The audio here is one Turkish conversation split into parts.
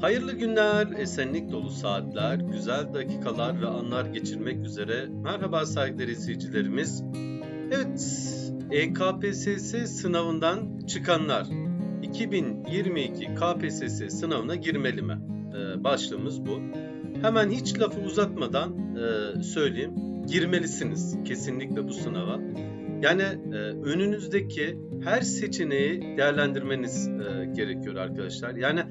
Hayırlı günler, esenlik dolu saatler, güzel dakikalar ve anlar geçirmek üzere. Merhaba saygıdeğer izleyicilerimiz. Evet, EKPSS sınavından çıkanlar 2022 KPSS sınavına girmeli mi? Ee, başlığımız bu. Hemen hiç lafı uzatmadan e, söyleyeyim. Girmelisiniz kesinlikle bu sınava. Yani e, önünüzdeki her seçeneği değerlendirmeniz e, gerekiyor arkadaşlar. Yani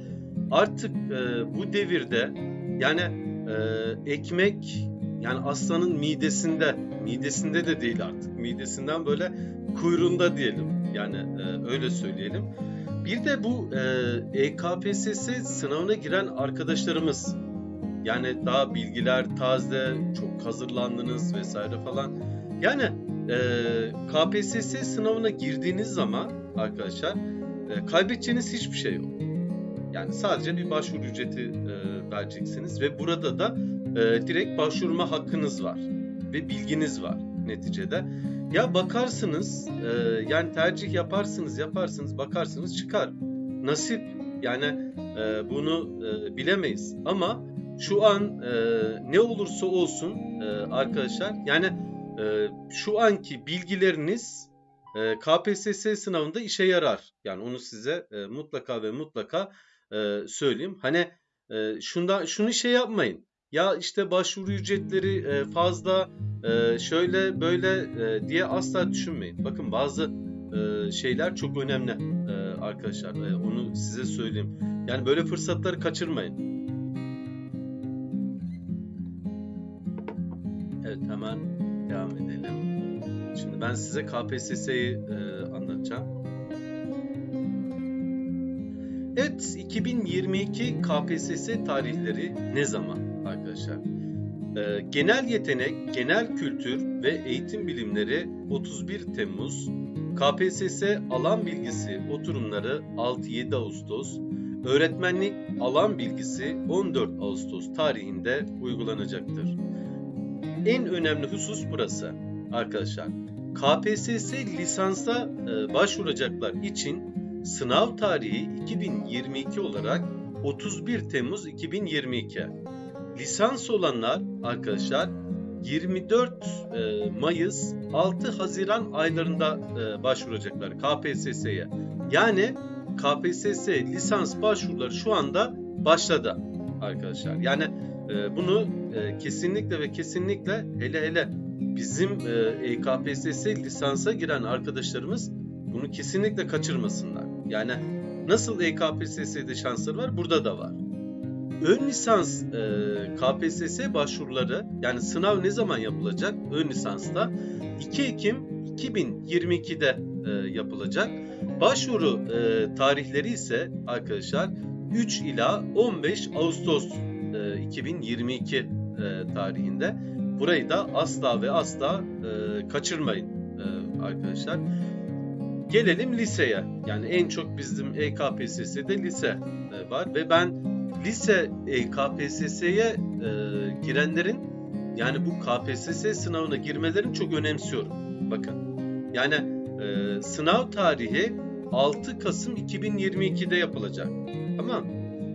artık e, bu devirde yani e, ekmek yani aslanın midesinde, midesinde de değil artık. Midesinden böyle kuyruğunda diyelim. Yani e, öyle söyleyelim. Bir de bu e, EKPSS sınavına giren arkadaşlarımız yani daha bilgiler taze, çok hazırlandınız vesaire falan. Yani e, KPSS sınavına girdiğiniz zaman arkadaşlar e, kaybedeceğiniz hiçbir şey yok. Yani sadece bir başvuru ücreti e, vereceksiniz ve burada da e, direkt başvurma hakkınız var ve bilginiz var neticede. Ya bakarsınız e, yani tercih yaparsınız yaparsınız bakarsınız çıkar. Nasip yani e, bunu e, bilemeyiz ama şu an e, ne olursa olsun e, arkadaşlar yani e, şu anki bilgileriniz e, KPSS sınavında işe yarar. Yani onu size e, mutlaka ve mutlaka e, söyleyeyim. Hani e, şunda şunu şey yapmayın. Ya işte başvuru ücretleri e, fazla e, şöyle böyle e, diye asla düşünmeyin. Bakın bazı e, şeyler çok önemli e, arkadaşlar. E, onu size söyleyeyim. Yani böyle fırsatları kaçırmayın. Evet hemen devam edelim. Şimdi ben size KPSS'yi e, anlatacağım. Evet 2022 KPSS tarihleri ne zaman arkadaşlar? E, genel yetenek, genel kültür ve eğitim bilimleri 31 Temmuz, KPSS alan bilgisi oturumları 6-7 Ağustos, öğretmenlik alan bilgisi 14 Ağustos tarihinde uygulanacaktır. En önemli husus burası arkadaşlar. KPSS lisansa e, başvuracaklar için sınav tarihi 2022 olarak 31 Temmuz 2022. Lisans olanlar arkadaşlar 24 e, Mayıs 6 Haziran aylarında e, başvuracaklar KPSS'ye. Yani KPSS lisans başvuruları şu anda başladı arkadaşlar. Yani e, bunu kesinlikle ve kesinlikle hele hele bizim EKPSS lisansa giren arkadaşlarımız bunu kesinlikle kaçırmasınlar. Yani nasıl EKPSS'de şansları var burada da var. Ön lisans e, KPSS başvuruları yani sınav ne zaman yapılacak? Ön lisansta 2 Ekim 2022'de e, yapılacak. Başvuru e, tarihleri ise arkadaşlar 3 ila 15 Ağustos e, 2022 e, tarihinde. Burayı da asla ve asla e, kaçırmayın e, arkadaşlar. Gelelim liseye. Yani en çok bizim EKPSS'de lise e, var ve ben lise EKPSS'ye e, girenlerin yani bu KPSS sınavına girmelerini çok önemsiyorum. Bakın yani e, sınav tarihi 6 Kasım 2022'de yapılacak. Tamam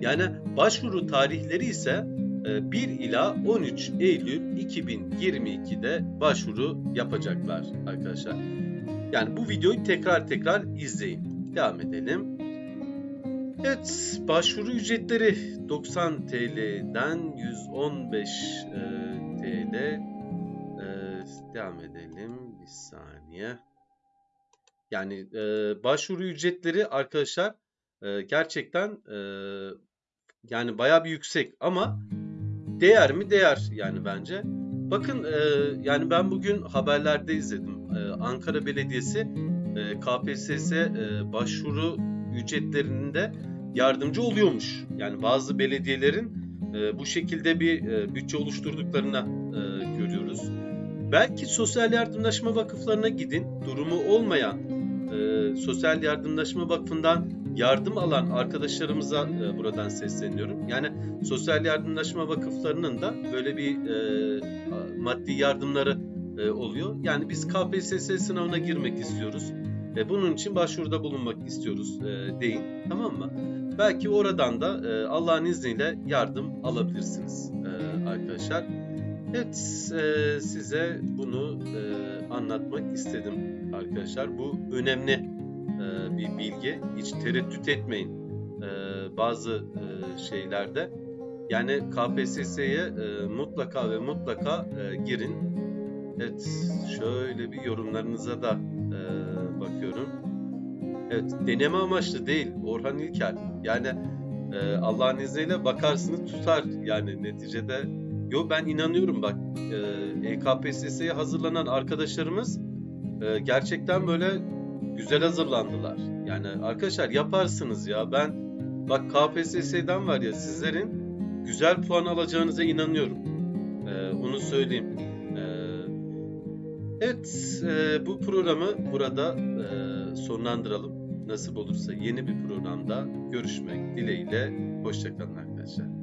Yani başvuru tarihleri ise 1 ila 13 Eylül 2022'de başvuru yapacaklar arkadaşlar. Yani bu videoyu tekrar tekrar izleyin. Devam edelim. Evet, başvuru ücretleri 90 TL'den 115 e, TL. E, devam edelim bir saniye. Yani e, başvuru ücretleri arkadaşlar e, gerçekten e, yani bayağı bir yüksek ama değer mi değer yani bence. Bakın e, yani ben bugün haberlerde izledim. E, Ankara Belediyesi e, KPSS e, başvuru ücretlerinde yardımcı oluyormuş. Yani bazı belediyelerin e, bu şekilde bir bütçe oluşturduklarını e, görüyoruz. Belki sosyal yardımlaşma vakıflarına gidin. Durumu olmayan sosyal yardımlaşma vakfından yardım alan arkadaşlarımıza buradan sesleniyorum. Yani sosyal yardımlaşma vakıflarının da böyle bir maddi yardımları e, oluyor. Yani biz KPSS sınavına girmek istiyoruz. E, bunun için başvuruda bulunmak istiyoruz e, deyin. Tamam mı? Belki oradan da e, Allah'ın izniyle yardım alabilirsiniz e, arkadaşlar. Evet e, size bunu e, anlatmak istedim arkadaşlar. Bu önemli e, bir bilgi. Hiç tereddüt etmeyin e, bazı e, şeylerde. Yani KPSS'ye e, mutlaka ve mutlaka e, girin. Evet şöyle bir yorumlarınıza da e, bakıyorum. Evet deneme amaçlı değil Orhan İlker. Yani e, Allah'ın izniyle bakarsınız tutar yani neticede. Yo ben inanıyorum bak e, EKPSS'ye hazırlanan arkadaşlarımız e, gerçekten böyle güzel hazırlandılar. Yani arkadaşlar yaparsınız ya ben bak KPSS'den var ya sizlerin güzel puan alacağınıza inanıyorum. E, onu söyleyeyim. Evet e, bu programı burada e, sonlandıralım. Nasip olursa yeni bir programda görüşmek dileğiyle. Hoşçakalın arkadaşlar.